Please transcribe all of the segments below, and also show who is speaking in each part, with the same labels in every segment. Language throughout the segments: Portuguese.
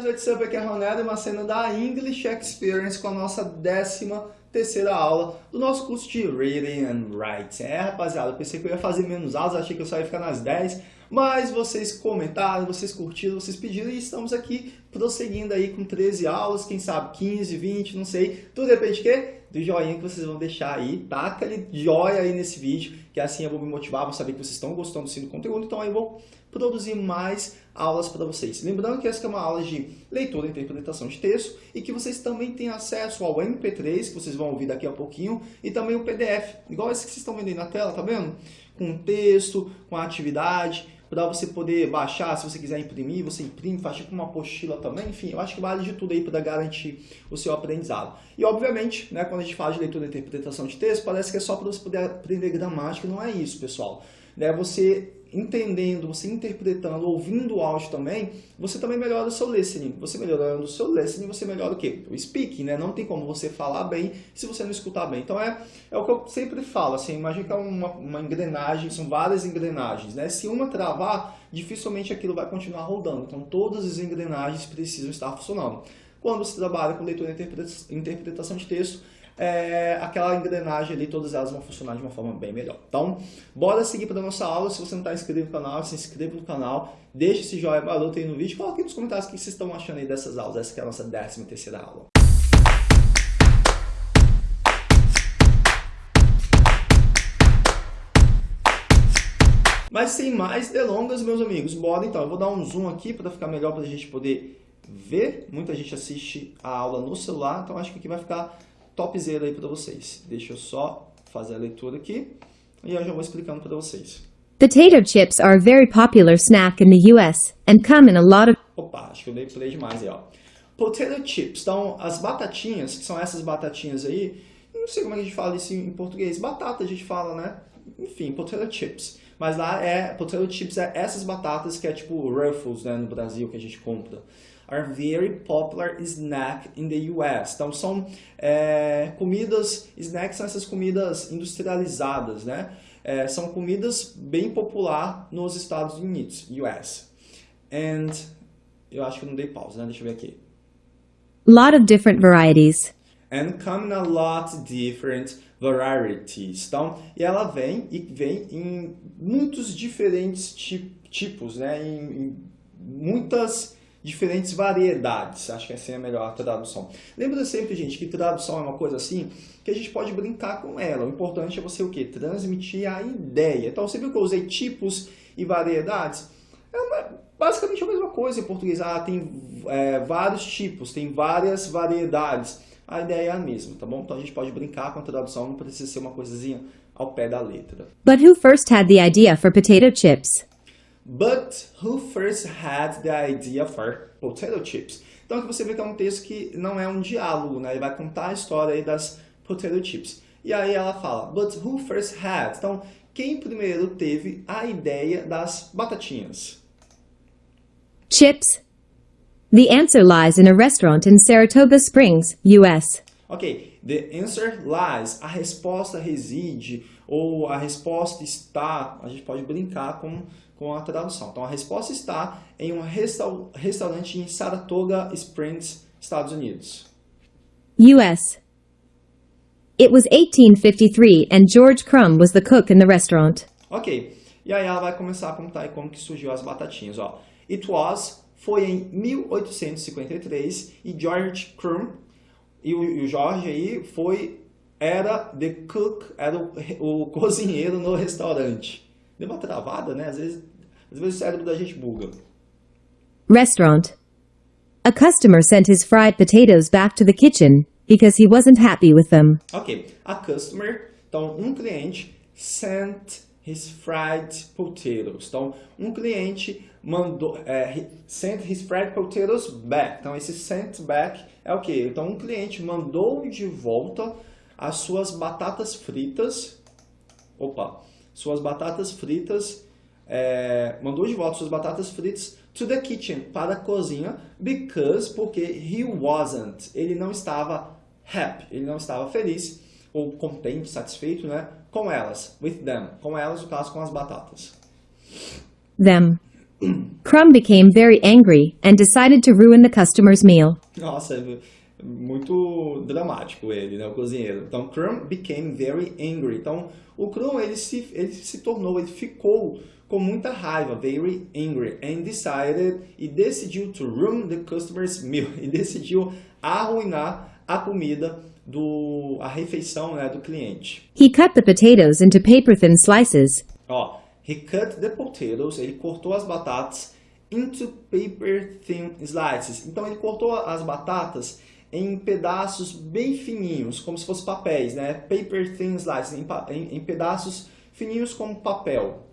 Speaker 1: guys, what's up? Aqui é Ronaldo, uma cena da English Experience com a nossa décima terceira aula do nosso curso de Reading and Writing. É, rapaziada, eu pensei que eu ia fazer menos aulas, achei que eu só ia ficar nas 10, mas vocês comentaram, vocês curtiram, vocês pediram e estamos aqui prosseguindo aí com 13 aulas, quem sabe 15, 20, não sei. Tudo depende de quê? Do joinha que vocês vão deixar aí, taca ali joia aí nesse vídeo, que assim eu vou me motivar, vou saber que vocês estão gostando sim do conteúdo, então aí eu vou produzir mais aulas para vocês. Lembrando que essa é uma aula de leitura e interpretação de texto e que vocês também têm acesso ao MP3, que vocês vão ouvir daqui a pouquinho, e também o PDF, igual esse que vocês estão vendo aí na tela, tá vendo? Com texto, com atividade, para você poder baixar, se você quiser imprimir, você imprime, faz tipo uma apostila também, enfim, eu acho que vale de tudo aí para garantir o seu aprendizado. E obviamente, né, quando a gente fala de leitura e interpretação de texto, parece que é só para você poder aprender gramática, não é isso, pessoal. Né, você entendendo, você interpretando, ouvindo o áudio também, você também melhora o seu listening. Você melhorando o seu listening, você melhora o quê? O speaking, né? Não tem como você falar bem se você não escutar bem. Então é, é o que eu sempre falo, assim, imagina que é uma, uma engrenagem, são várias engrenagens, né? Se uma travar, dificilmente aquilo vai continuar rodando. Então todas as engrenagens precisam estar funcionando. Quando você trabalha com leitura e interpretação de texto, é, aquela engrenagem ali, todas elas vão funcionar de uma forma bem melhor. Então, bora seguir para a nossa aula. Se você não está inscrito no canal, se inscreva no canal, deixe esse joinha maroto aí no vídeo, coloque nos comentários o que vocês estão achando aí dessas aulas. Essa é a nossa 13 terceira aula. Mas sem mais delongas, meus amigos, bora então. Eu vou dar um zoom aqui para ficar melhor para a gente poder ver. Muita gente assiste a aula no celular, então acho que aqui vai ficar topzera aí para vocês. Deixa eu só fazer a leitura aqui e eu já vou explicando para vocês.
Speaker 2: Potato chips are a very popular snack in the US and come in a lot of
Speaker 1: Opa, acho que eu dei play demais aí, ó. Potato chips, então as batatinhas, que são essas batatinhas aí, não sei como é que a gente fala isso em português, batata a gente fala, né? Enfim, potato chips. Mas lá é, potato chips é essas batatas que é tipo Ruffles, né, no Brasil, que a gente compra are very popular snack in the US. Então são é, comidas, snacks são essas comidas industrializadas, né? É, são comidas bem popular nos Estados Unidos, US. And eu acho que não dei pausa, né? Deixa eu ver aqui.
Speaker 2: Lot of different varieties.
Speaker 1: And come in a lot different varieties. Então, e ela vem e vem em muitos diferentes tipos, né? Em, em muitas diferentes variedades. Acho que essa é a melhor tradução. Lembra sempre, gente, que tradução é uma coisa assim que a gente pode brincar com ela. O importante é você o quê? Transmitir a ideia. Então, você viu que eu usei tipos e variedades? É uma, basicamente a mesma coisa em português. Ah, tem é, vários tipos, tem várias variedades. A ideia é a mesma, tá bom? Então a gente pode brincar com a tradução, não precisa ser uma coisinha ao pé da letra.
Speaker 2: But who first had the idea for potato chips?
Speaker 1: But who first had the idea for potato chips? Então aqui você vê que é um texto que não é um diálogo, né? Ele vai contar a história aí das potato chips. E aí ela fala, but who first had? Então, quem primeiro teve a ideia das batatinhas?
Speaker 2: Chips. The answer lies in a restaurant in Saratoga Springs, US.
Speaker 1: Ok, the answer lies, a resposta reside, ou a resposta está, a gente pode brincar com com a tradução. Então, a resposta está em um restaurante em Saratoga Springs, Estados Unidos.
Speaker 2: U.S. It was 1853 and George Crumb was the cook in the restaurant.
Speaker 1: Ok. E aí ela vai começar a contar como que surgiu as batatinhas. Ó. It was foi em 1853 e George Crumb e o, e o George aí foi era the cook, era o, o cozinheiro no restaurante. Deu uma travada, né? Às vezes às vezes o cérebro da gente buga.
Speaker 2: Restaurant. A customer sent his fried potatoes back to the kitchen because he wasn't happy with them.
Speaker 1: Ok. A customer, então um cliente, sent his fried potatoes. Então, um cliente mandou, é, sent his fried potatoes back. Então, esse sent back é o que? Então, um cliente mandou de volta as suas batatas fritas. Opa, suas batatas fritas é, mandou de volta suas batatas fritas to the kitchen, para a cozinha, because, porque he wasn't, ele não estava happy, ele não estava feliz, ou contente, satisfeito, né, com elas, with them, com elas, no caso, com as batatas.
Speaker 2: Them. Crumb became very angry and decided to ruin the customer's meal.
Speaker 1: Nossa, é muito dramático ele, né, o cozinheiro. Então, Crumb became very angry. Então, o Crumb, ele se, ele se tornou, ele ficou com muita raiva, very angry, and decided, e decidiu to ruin the customer's meal, e decidiu arruinar a comida do, a refeição né, do cliente.
Speaker 2: He cut the potatoes into paper-thin slices.
Speaker 1: Ó, he cut the potatoes, ele cortou as batatas into paper-thin slices. Então, ele cortou as batatas em pedaços bem fininhos, como se fossem papéis, né? Paper thin slices, em, em, em pedaços fininhos como papel.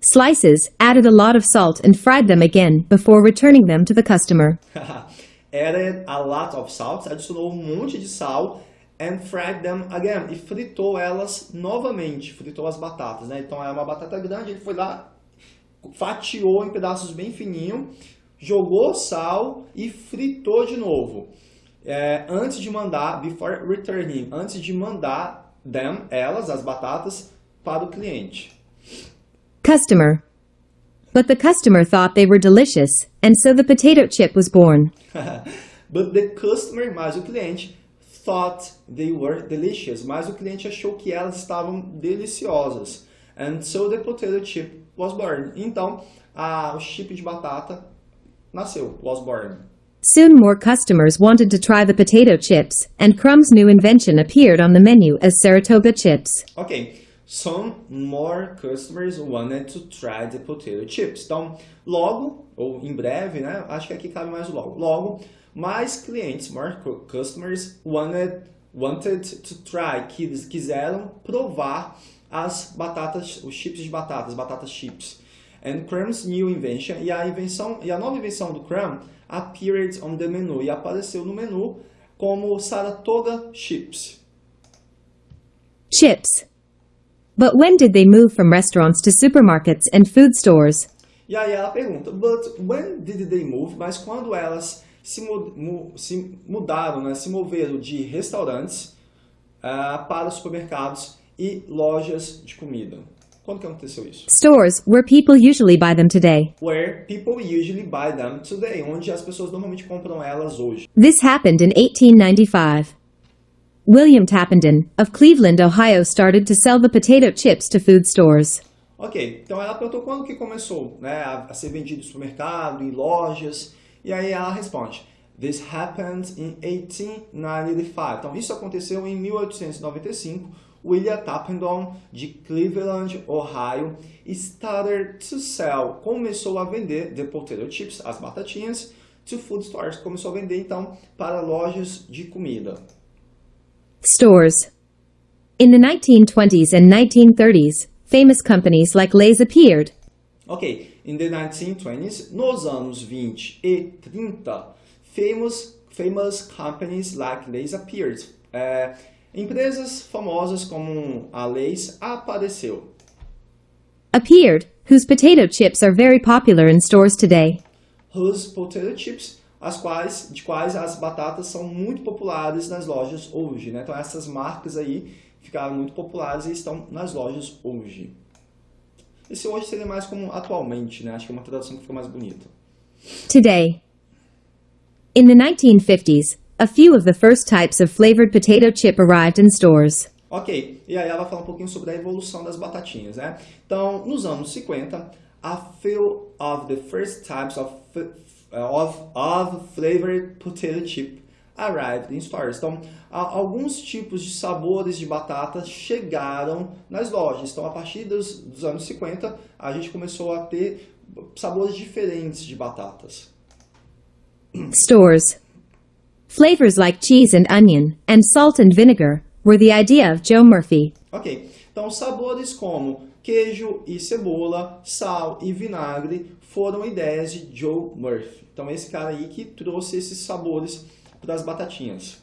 Speaker 2: Slices added a lot of salt and fried them again before returning them to the customer.
Speaker 1: added a lot of salt, adicionou um monte de sal and fried them again, e fritou elas novamente, fritou as batatas, né? Então é uma batata grande, ele foi lá, fatiou em pedaços bem fininhos, jogou sal e fritou de novo. É, antes de mandar, before returning, antes de mandar them, elas, as batatas, para o cliente.
Speaker 2: Customer. But the customer thought they were delicious, and so the potato chip was born.
Speaker 1: But the customer, mas o cliente, thought they were delicious, mas o cliente achou que elas estavam deliciosas. And so the potato chip was born. Então, a, o chip de batata nasceu, was born.
Speaker 2: Soon more customers wanted to try the potato chips, and Crumb's new invention appeared on the menu as Saratoga chips.
Speaker 1: Ok, some more customers wanted to try the potato chips. Então, logo, ou em breve, né? Acho que aqui cabe mais logo. Logo, mais clientes, more customers wanted, wanted to try, que quiseram provar as batatas, os chips de batatas, batatas chips. And Crumb's new invention, e a invenção, e a nova invenção do Crumb appeared on the menu, e apareceu no menu como Saratoga Chips.
Speaker 2: Chips. But when did they move from restaurants to supermarkets and food stores?
Speaker 1: E aí ela pergunta, but when did they move? Mas quando elas se, mu se mudaram, né, se moveram de restaurantes uh, para supermercados e lojas de comida? Quando que aconteceu isso?
Speaker 2: Stores, where people usually buy them today.
Speaker 1: Where people usually buy them today, onde as pessoas normalmente compram elas hoje.
Speaker 2: This happened in 1895. William Tappenden, of Cleveland, Ohio, started to sell the potato chips to food stores.
Speaker 1: Ok, então ela perguntou quando que começou né, a, ser vendido no supermercado, em lojas, e aí ela responde, This happened in 1895. Então isso aconteceu em 1895, William Tappenden, de Cleveland, Ohio, started to sell, começou a vender the potato chips, as batatinhas, to food stores, começou a vender então para lojas de comida.
Speaker 2: Stores. In the 1920s and 1930s, famous companies like Lay's appeared.
Speaker 1: Ok, in the 1920s, nos anos 20 e 30, famous, famous companies like Lay's appeared. É, Empresas famosas como a Lay's apareceu.
Speaker 2: Appeared, whose potato chips are very popular in stores today.
Speaker 1: Whose potato chips, as quais, de quais as batatas são muito populares nas lojas hoje. Né? Então essas marcas aí ficaram muito populares e estão nas lojas hoje. Esse hoje seria mais como atualmente, né? Acho que é uma tradução que fica mais bonita.
Speaker 2: Today. In the 1950s, a few of the first types of flavored potato chip arrived in stores.
Speaker 1: Ok, e aí ela vai falar um pouquinho sobre a evolução das batatinhas, né? Então, nos anos 50, a few of the first types of, of, of flavored potato chip arrived in stores. Então, alguns tipos de sabores de batata chegaram nas lojas. Então, a partir dos, dos anos 50, a gente começou a ter sabores diferentes de batatas.
Speaker 2: Stores. Flavors like cheese and onion, and salt and vinegar, were the idea of Joe Murphy.
Speaker 1: Ok, então sabores como queijo e cebola, sal e vinagre foram ideias de Joe Murphy. Então esse cara aí que trouxe esses sabores para as batatinhas.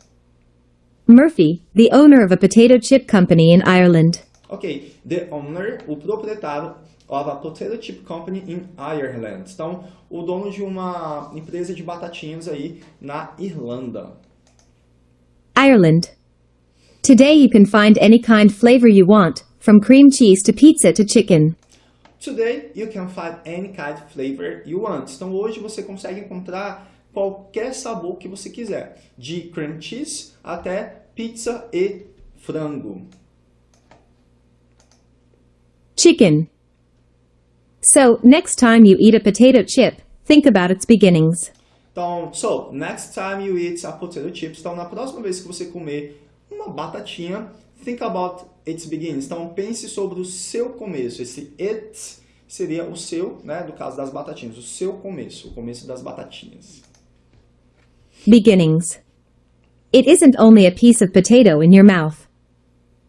Speaker 2: Murphy, the owner of a potato chip company in Ireland.
Speaker 1: Ok, the owner, o proprietário of a potato chip company in Ireland. Então, o dono de uma empresa de batatinhas aí na Irlanda.
Speaker 2: Ireland. Today you can find any kind flavor you want, from cream cheese to pizza to chicken.
Speaker 1: Today you can find any kind of flavor you want. Então hoje você consegue encontrar qualquer sabor que você quiser, de cream cheese até pizza e frango.
Speaker 2: Chicken. So, next time you eat a potato chip, think about its beginnings.
Speaker 1: Então, so, next time you eat a potato chips, então na próxima vez que você comer uma batatinha, think about its beginnings. Então, pense sobre o seu começo. Esse it seria o seu, né, do caso das batatinhas, o seu começo, o começo das batatinhas.
Speaker 2: Beginnings. It isn't only a piece of potato in your mouth.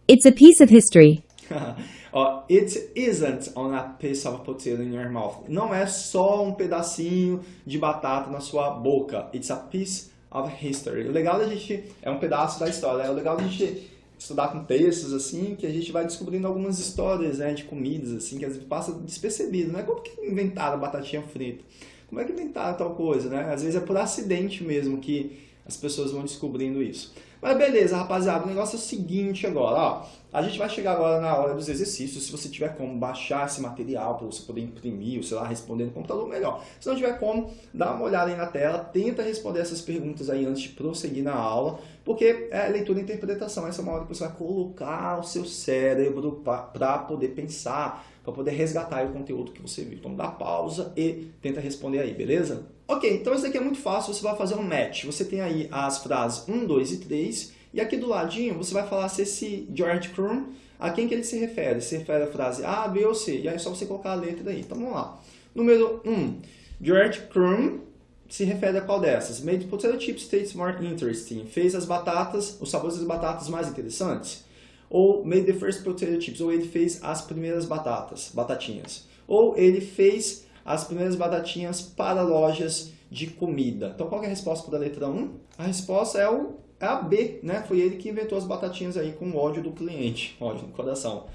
Speaker 2: It's a piece of history.
Speaker 1: Ó, it isn't on a piece of potato in your mouth. Não é só um pedacinho de batata na sua boca. It's a piece of history. O legal da gente é um pedaço da história. É o legal da gente estudar com textos assim, que a gente vai descobrindo algumas histórias, né, de comidas assim, que às vezes passa despercebido, né? Como que inventaram batatinha frita? Como é que inventaram tal coisa, né? Às vezes é por acidente mesmo que as pessoas vão descobrindo isso. Mas beleza, rapaziada, o negócio é o seguinte agora, ó. A gente vai chegar agora na hora dos exercícios. Se você tiver como baixar esse material para você poder imprimir, ou sei lá, responder no computador, melhor. Se não tiver como, dá uma olhada aí na tela, tenta responder essas perguntas aí antes de prosseguir na aula, porque é leitura e interpretação. Essa é uma hora que você vai colocar o seu cérebro para poder pensar, para poder resgatar o conteúdo que você viu. Então dá pausa e tenta responder aí, beleza? Ok, então isso aqui é muito fácil, você vai fazer um match. Você tem aí as frases 1, 2 e 3, e aqui do ladinho você vai falar se esse George Crumb, a quem que ele se refere. Se refere à frase A, B ou C, e aí é só você colocar a letra aí. Então vamos lá. Número 1, George Crumb se refere a qual dessas? Made potato chips taste more interesting. Fez as batatas, os sabores das batatas mais interessantes. Ou made the first potato chips. Ou ele fez as primeiras batatas, batatinhas. Ou ele fez as primeiras batatinhas para lojas de comida. Então, qual é a resposta para a letra 1? A resposta é, o, é a B, né? Foi ele que inventou as batatinhas aí com ódio do cliente, ódio no coração.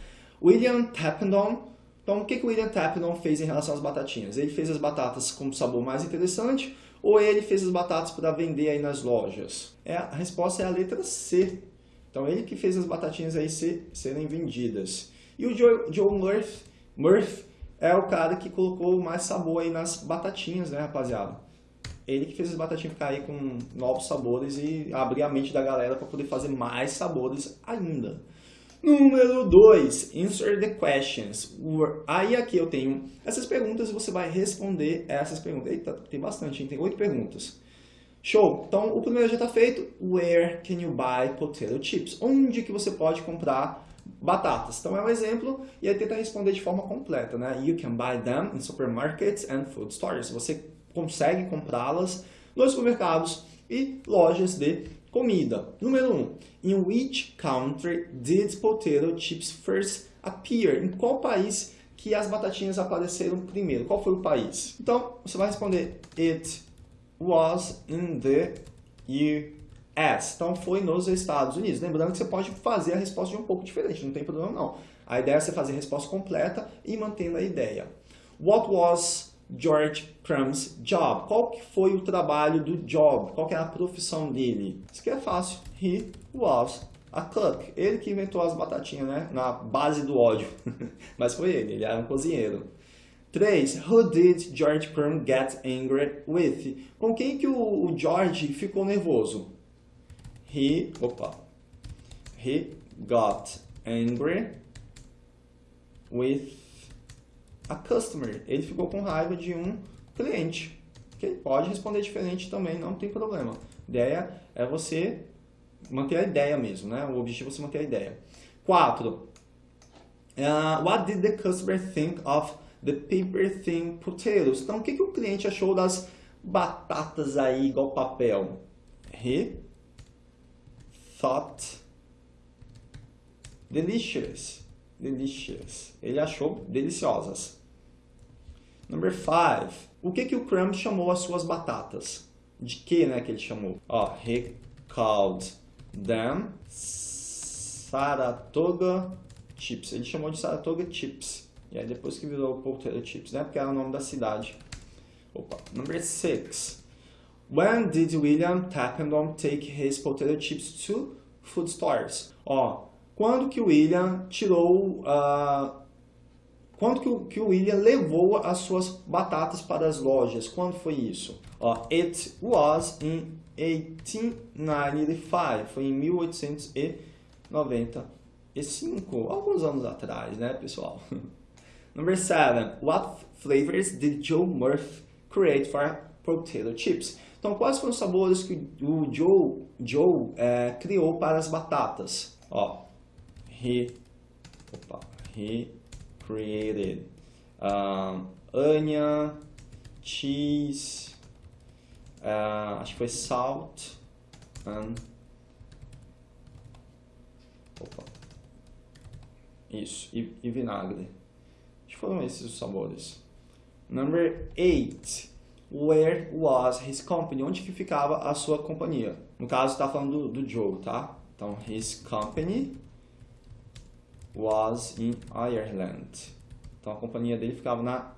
Speaker 1: William Tappendon. Então, o que, que o William Tappendon fez em relação às batatinhas? Ele fez as batatas com sabor mais interessante ou ele fez as batatas para vender aí nas lojas? É, a resposta é a letra C. Então, ele que fez as batatinhas aí ser, serem vendidas. E o Joe, Joe Murphy é o cara que colocou mais sabor aí nas batatinhas, né, rapaziada? Ele que fez as batatinhas ficar aí com novos sabores e abrir a mente da galera para poder fazer mais sabores ainda. Número 2, answer the questions. Aí aqui eu tenho essas perguntas e você vai responder essas perguntas. Eita, tem bastante, hein? tem oito perguntas. Show! Então, o primeiro já está feito. Where can you buy potato chips? Onde que você pode comprar batatas. Então é um exemplo e aí tenta responder de forma completa, né? You can buy them in supermarkets and food stores. Você consegue comprá-las nos supermercados e lojas de comida. Número 1. Um, in which country did potato chips first appear? Em qual país que as batatinhas apareceram primeiro? Qual foi o país? Então, você vai responder It was in the US. Então foi nos Estados Unidos. Lembrando que você pode fazer a resposta de um pouco diferente, não tem problema não. A ideia é você fazer a resposta completa e mantendo a ideia. What was George Crumb's job? Qual que foi o trabalho do job? Qual que era a profissão dele? Isso aqui é fácil. He was a cook. Ele que inventou as batatinhas, né? Na base do ódio. Mas foi ele, ele era um cozinheiro. 3. Who did George Crumb get angry with? Com quem que o George ficou nervoso? He, opa, he got angry with a customer. Ele ficou com raiva de um cliente. Okay? Pode responder diferente também, não tem problema. A ideia é você manter a ideia mesmo, né? O objetivo é você manter a ideia. 4. Uh, what did the customer think of the paper thin potatoes? Então, o que, que o cliente achou das batatas aí igual papel? He thought delicious. Delicious. Ele achou deliciosas. Number five. O que, que o Crumb chamou as suas batatas? De que, né, que ele chamou? Ó, he called them Saratoga Chips. Ele chamou de Saratoga Chips. E aí depois que virou Potato Chips, né? Porque era o nome da cidade. Opa. Number six. When did William Tappendom take his potato chips to food stores? Ó, quando que o William tirou, uh, quando que o, que o William levou as suas batatas para as lojas? Quando foi isso? Ó, it was in 1895, foi em 1895, alguns anos atrás, né, pessoal? Number 7. What flavors did Joe Murphy create for potato chips? Então, quais foram os sabores que o Joe, Joe é, criou para as batatas? Ó, he, opa, he created um, onion, cheese, uh, acho que foi salt, and, opa, isso, e, e vinagre. Acho que foram esses os sabores. Number 8. Where was his company? Onde que ficava a sua companhia? No caso, está falando do, do Joe, tá? Então, his company was in Ireland. Então, a companhia dele ficava na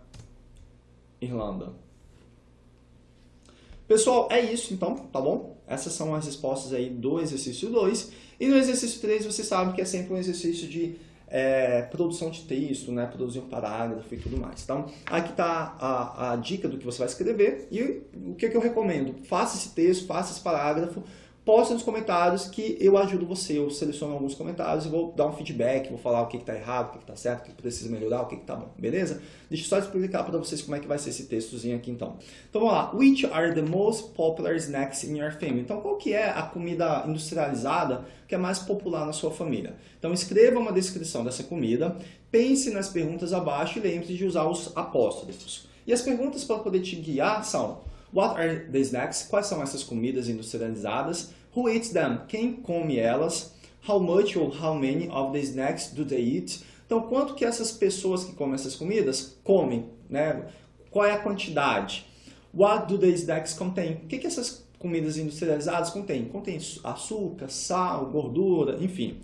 Speaker 1: Irlanda. Pessoal, é isso então, tá bom? Essas são as respostas aí do exercício 2. E no exercício 3, você sabe que é sempre um exercício de é, produção de texto, né, produzir um parágrafo e tudo mais. Então, aqui está a, a dica do que você vai escrever e o que, que eu recomendo. Faça esse texto, faça esse parágrafo, posta nos comentários que eu ajudo você, eu seleciono alguns comentários e vou dar um feedback, vou falar o que está errado, o que está certo, o que precisa melhorar, o que está bom, beleza? Deixa eu só explicar para vocês como é que vai ser esse textozinho aqui então. Então vamos lá, which are the most popular snacks in your family? Então qual que é a comida industrializada que é mais popular na sua família? Então escreva uma descrição dessa comida, pense nas perguntas abaixo e lembre-se de usar os apóstrofos. E as perguntas para poder te guiar são What are the snacks? Quais são essas comidas industrializadas? Who eats them? Quem come elas? How much or how many of the snacks do they eat? Então, quanto que essas pessoas que comem essas comidas comem? Né? Qual é a quantidade? What do the snacks contain? O que, que essas comidas industrializadas contêm? Contém açúcar, sal, gordura, enfim.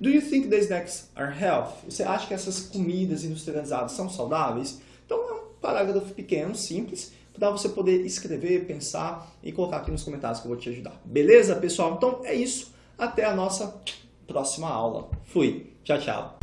Speaker 1: Do you think the snacks are healthy? Você acha que essas comidas industrializadas são saudáveis? Então, é um parágrafo pequeno, simples, para você poder escrever, pensar e colocar aqui nos comentários que eu vou te ajudar. Beleza, pessoal? Então é isso. Até a nossa próxima aula. Fui. Tchau, tchau.